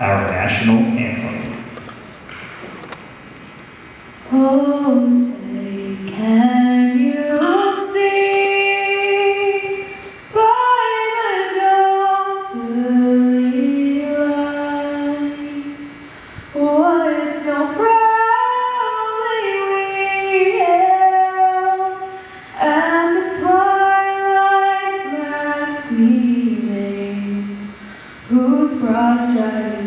our national anthem. Oh, whose cross stripes